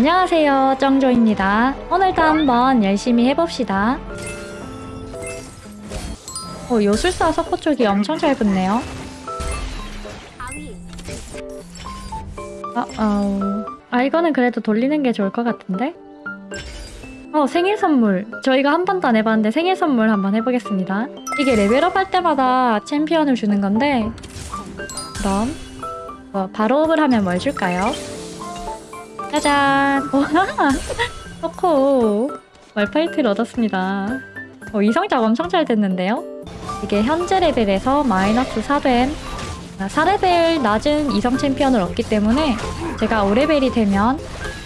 안녕하세요 정조입니다. 오늘도 한번 열심히 해봅시다. 어, 요술사 석고 쪽이 엄청 잘 붙네요. 아, 어, 아 이거는 그래도 돌리는 게 좋을 것 같은데? 어 생일 선물. 저희가 한 번도 안 해봤는데 생일 선물 한번 해보겠습니다. 이게 레벨업 할 때마다 챔피언을 주는 건데 그럼 어, 바로업을 하면 뭘 줄까요? 짜잔! 와! 초코! 말파이트를 얻었습니다. 어, 이성작 엄청 잘 됐는데요? 이게 현재 레벨에서 마이너스 4된 4레벨 낮은 이성 챔피언을 얻기 때문에 제가 5레벨이 되면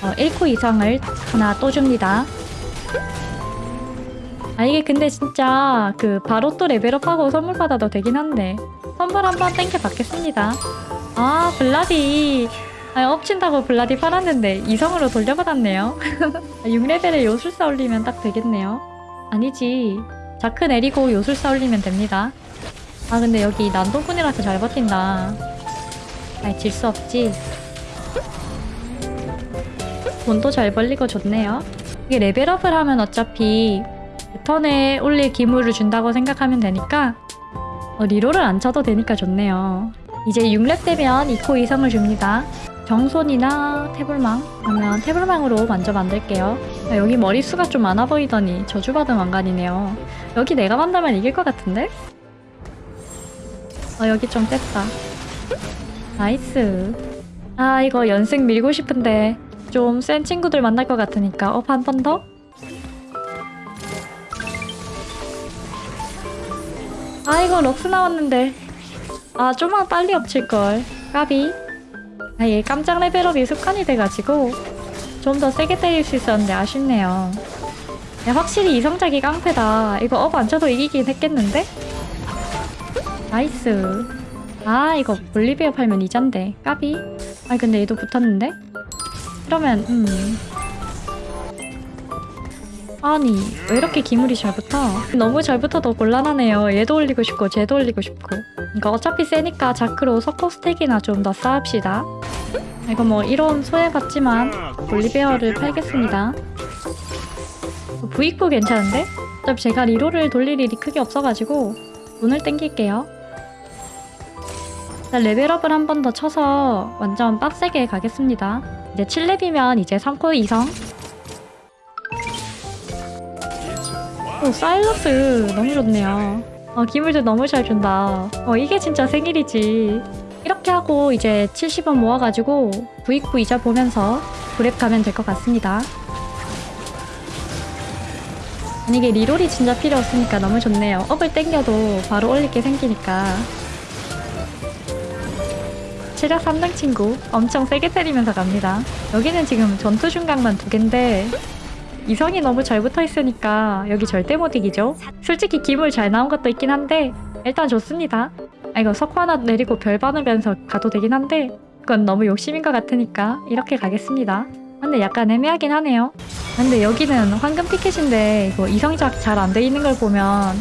어, 1코 이상을 하나 또 줍니다. 아 이게 근데 진짜 그 바로 또 레벨업하고 선물 받아도 되긴 한데 선물 한번 땡겨 받겠습니다. 아 블라디 아, 엎친다고 블라디 팔았는데 이성으로 돌려받았네요. 6레벨에 요술사 올리면 딱 되겠네요. 아니지. 자크 내리고 요술사 올리면 됩니다. 아 근데 여기 난동꾼이라서 잘 버틴다. 아이 질 수 없지. 돈도 잘 벌리고 좋네요. 이게 레벨업을 하면 어차피 턴에 올릴 기물을 준다고 생각하면 되니까 어, reroll을 안 쳐도 되니까 좋네요. 이제 6렙 되면 2코 이성을 줍니다. 정손이나 태불망 하면 태불망으로 먼저 만들게요. 아, 여기 머리수가 좀 많아 보이더니 저주받은 왕관이네요. 여기 내가 만들면 이길 것 같은데? 아 여기 좀 뺐다. nice. 아 이거 연승 밀고 싶은데 좀 센 친구들 만날 것 같으니까 up 한 번 더? 아 이거 럭스 나왔는데 아 좀만 빨리 up 칠걸 까비 아, 얘 깜짝 레벨업이 습관이 돼가지고 좀 더 세게 때릴 수 있었는데 아쉽네요. 야, 확실히 이성작이 깡패다. 이거 up 안 쳐도 이기긴 했겠는데? nice. 아 이거 볼리베어 팔면 이잔데 까비. 아 근데 얘도 붙었는데? 그러면 음. 아니 왜 이렇게 기물이 잘 붙어? 너무 잘 붙어도 곤란하네요. 얘도 올리고 싶고 쟤도 올리고 싶고. 이거 어차피 세니까 자크로 석포 스택이나 좀 더 쌓읍시다. 이거 뭐 이런 소외받지만 볼리베어를 팔겠습니다. 부익부 괜찮은데? 어차피 제가 리로를 돌릴 일이 크게 없어가지고 돈을 땡길게요. 일단 레벨업을 한 번 더 쳐서 완전 빡세게 가겠습니다. 이제 7렙이면 이제 3코 이성. 오 사일러스 너무 좋네요. 어, 기물도 너무 잘 준다. 어 이게 진짜 생일이지. 이렇게 하고 이제 70원 모아가지고 부익부 이자 보면서 브랩 가면 될 것 같습니다. 만약에 리롤이 진짜 필요 없으니까 너무 좋네요. 업을 땡겨도 바로 올릴 게 생기니까. 체력 3등 친구 엄청 세게 때리면서 갑니다. 여기는 지금 전투 중각만 두 개인데 이성이 너무 잘 붙어 있으니까 여기 절대 못 이기죠. 솔직히 기물 잘 나온 것도 있긴 한데 일단 좋습니다. 아 이거 석화 하나 내리고 별 받으면서 가도 되긴 한데 그건 너무 욕심인 것 같으니까 이렇게 가겠습니다. 근데 약간 애매하긴 하네요. 근데 여기는 황금 티켓인데 이거 이성작 잘 안 돼 있는 걸 보면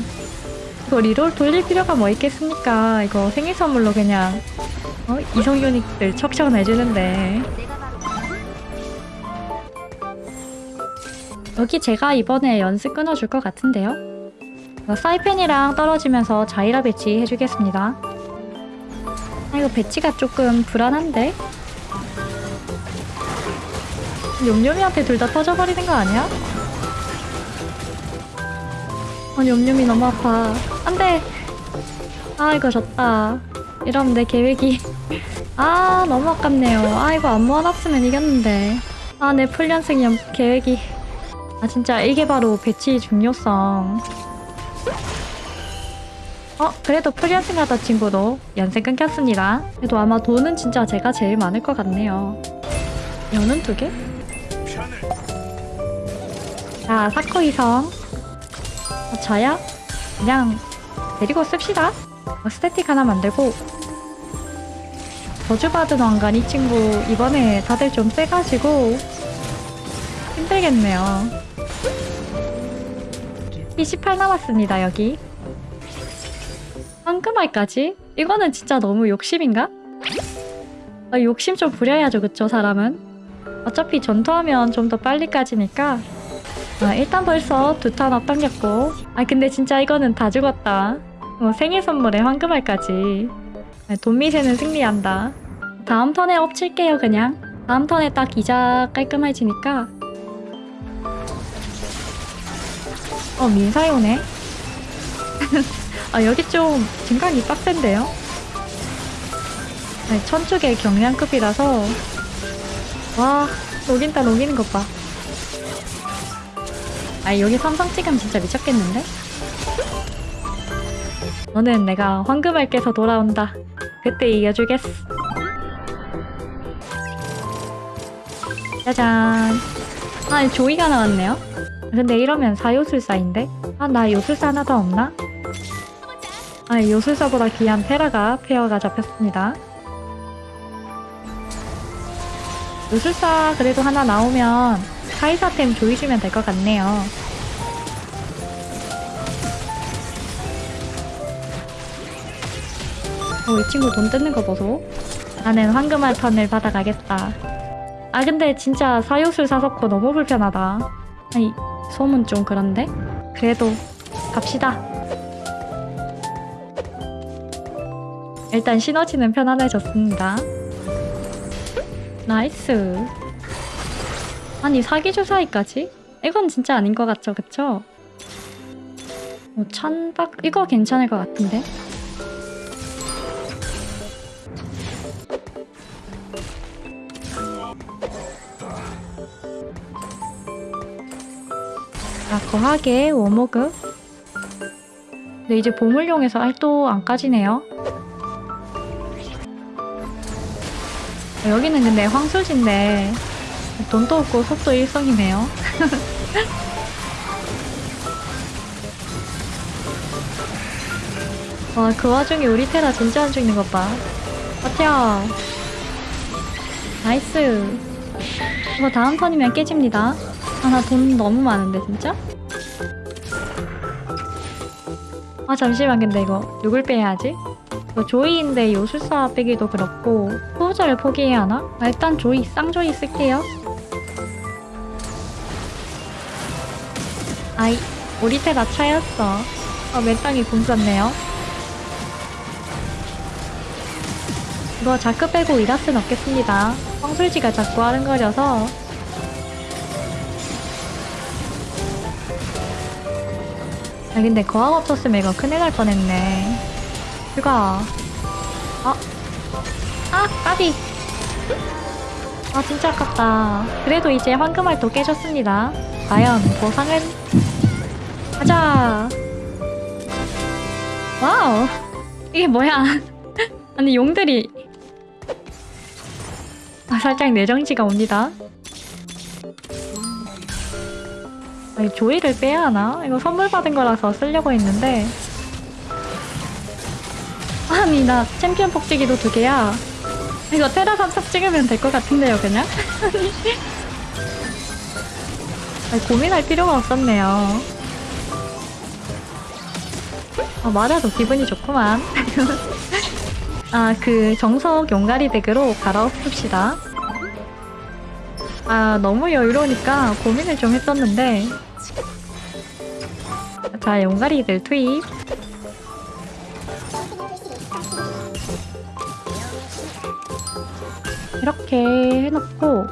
이거 리롤 돌릴 필요가 뭐 있겠습니까? 이거 생일 선물로 그냥 어? 이성 유닛들 척척 내주는데 여기 제가 이번에 연습 끊어줄 것 같은데요? 사이펜이랑 떨어지면서 자이라 배치 해주겠습니다. 아 이거 배치가 조금 불안한데? 욤욤이한테 둘 다 터져버리는 거 아니야? 아 욤욤이 너무 아파. 안 돼! 아 이거 졌다. 이러면 내 계획이 아 너무 아깝네요. 아 이거 안 모아놨으면 이겼는데. 아 내 풀연승 연 계획이 아 진짜 이게 바로 배치 중요성. 어 그래도 프리언싱 하다 친구도 연생 끊겼습니다. 그래도 아마 돈은 진짜 제가 제일 많을 것 같네요. 연은 두 개? 자 사코 이성 어, 조이야 그냥 데리고 씁시다. 어, 스태틱 하나 만들고 저주받은 왕관 이 친구 이번에 다들 좀 세가지고 힘들겠네요. 피 18 남았습니다 여기. 황금알까지? 이거는 진짜 너무 욕심인가? 아, 욕심 좀 부려야죠 그쵸 사람은? 어차피 전투하면 좀 더 빨리 까지니까 아, 일단 벌써 두턴 앞당겼고 아 근데 진짜 이거는 다 죽었다 어, 생일 선물에 황금알까지 아, 돈미세는 승리한다 다음 턴에 엎칠게요 그냥 다음 턴에 딱 이자 깔끔해지니까 어 민사이 오네? 아 여기 좀 증강이 빡센데요? 아니, 천축의 경량급이라서. 와 녹인다 녹이는 것 봐. 아 여기 삼성 찍으면 진짜 미쳤겠는데? 너는 내가 황금알 깨서 돌아온다. 그때 이겨주겠어 짜잔. 아 조이가 나왔네요 근데 이러면 사요술사인데? 아 나 요술사 하나 더 없나? 아 요술사보다 귀한 페라가 페어가 잡혔습니다. 요술사 그래도 하나 나오면 카이사템 조이주면 될 것 같네요. 어, 이 친구 돈 뜯는 거 보소. 나는 황금알 턴을 받아가겠다. 아 근데 진짜 사요술 사석고 너무 불편하다. 아니 소문 좀 그런데? 그래도 갑시다 일단 시너지는 편안해졌습니다 nice 아니 사기 주사위까지? 이건 진짜 아닌 것 같죠 그쵸? 뭐 천박 이거 괜찮을 것 같은데 아 거하게 워모그 근데 이제 보물용에서 알도 안 까지네요. 어, 여기는 근데 황소지인데 돈도 없고 속도 일성이네요. 와 그 와중에 우리 테라 진짜 안 죽는 것 봐. 버텨. nice. 이거 다음 턴이면 깨집니다 아 나 돈 너무 많은데 진짜? 아 잠시만 근데 이거 누굴 빼야지? 이거 조이인데 요술사 빼기도 그렇고 후보자를 포기해야 하나? 아, 일단 조이 쌍조이 쓸게요 아이 우리 테라 차였어 아 맨땅에 공 썼네요 이거 자크 빼고 이라스 넣겠습니다 황술지가 자꾸 아른거려서 아 근데 거학 없었으면 이거 큰일 날 뻔했네. 휴가. 아, 아 까비. 아 진짜 아깝다. 그래도 이제 황금알도 깨졌습니다. 과연 보상은? 가자. Wow. 이게 뭐야? 아니 용들이. 아, 살짝 뇌정지가 옵니다 아니 조이를 빼야 하나? 이거 선물 받은 거라서 쓰려고 했는데. 아니 나 챔피언 복제기도 두 개야. 이거 테라 삼성 찍으면 될 것 같은데요 그냥? 아니, 고민할 필요가 없었네요. 아 맞아도 기분이 좋구만. 아 그 정석 용가리 덱으로 갈아엎읍시다. 아 너무 여유로우니까 고민을 좀 했었는데 자 용가리들 투입. 이렇게 해놓고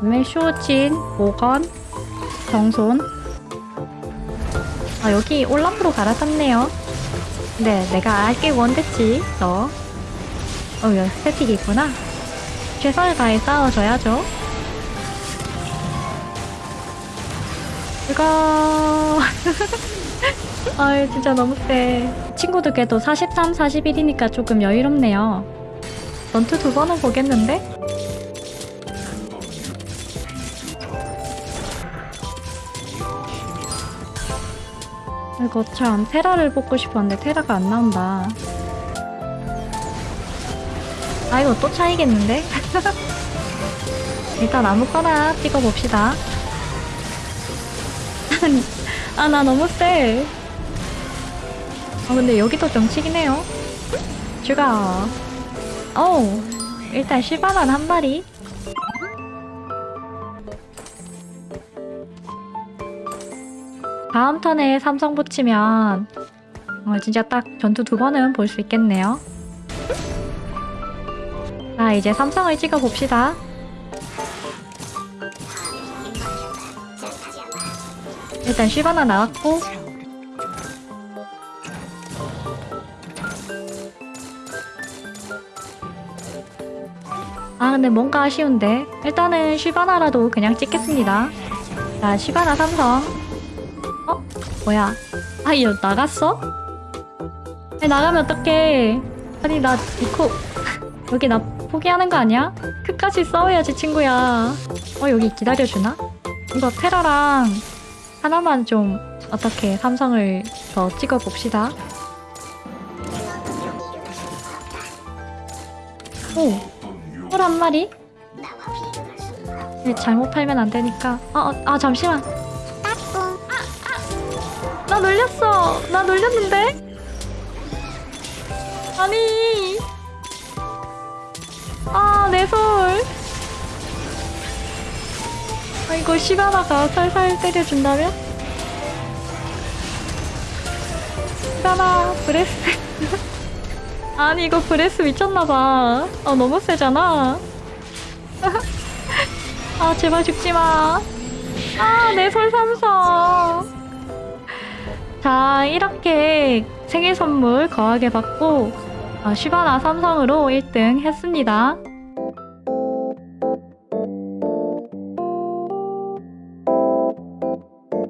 그다음에 쇼진, 모건, 정손. 아 여기 올라프로 갈아탔네요. 네 내가 알게 원됐지 너. 어, 여기 스태틱이 있구나. 최선을 다해 싸워줘야죠 이거 아유 진짜 너무 세 친구들께도 43, 41이니까 조금 여유롭네요. 전투 두 번은 보겠는데? 이거 참 테라를 뽑고 싶었는데 테라가 안 나온다. 아 이거 또 차이겠는데? 일단 아무거나 찍어봅시다 아니 아 나 너무 쎄. 아 근데 여기도 정치긴 해요. 주가. 어우 일단 10만원 한 마리. 다음 턴에 삼성 붙이면 어, 진짜 딱 전투 두 번은 볼 수 있겠네요. 자 이제 삼성을 찍어봅시다. 일단 쉬바나 나왔고 아 근데 뭔가 아쉬운데 일단은 쉬바나라도 그냥 찍겠습니다 자 쉬바나 삼성 어? 뭐야 아 이거 나갔어? 아니 나가면 어떡해 아니 나 이코 여기 나 포기하는 거 아니야? 끝까지 싸워야지 친구야 어 여기 기다려주나? 이거 테라랑 하나만 좀 어떻게 삼성을 더 찍어봅시다. 오! 꿀 한 마리? 네, 잘못 팔면 안 되니까. 아, 아, 아 잠시만. 나 놀렸어. 나 놀렸는데? 아니. 아우솔 아 이거 시바나가 살살 때려준다면? 시바나 breath. 아니 이거 breath 미쳤나봐. 아 너무 세잖아. 아 제발 죽지마. 아 내 솔삼성. 자 이렇게 생일 선물 거하게 받고 아, 시바나 삼성으로 1등 했습니다